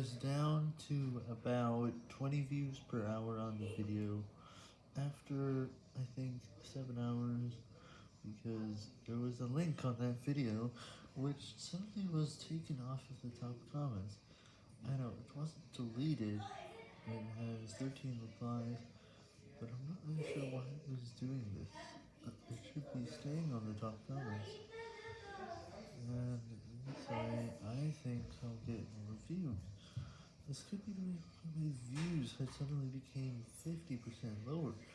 was down to about 20 views per hour on the video after, I think, 7 hours, because there was a link on that video which suddenly was taken off of the top comments. I know, it wasn't deleted, it has 13 replies, but I'm not really sure why it was doing this. It should be staying on the top comments. And this I think I'll get. This could be the reason my views had suddenly became 50% lower.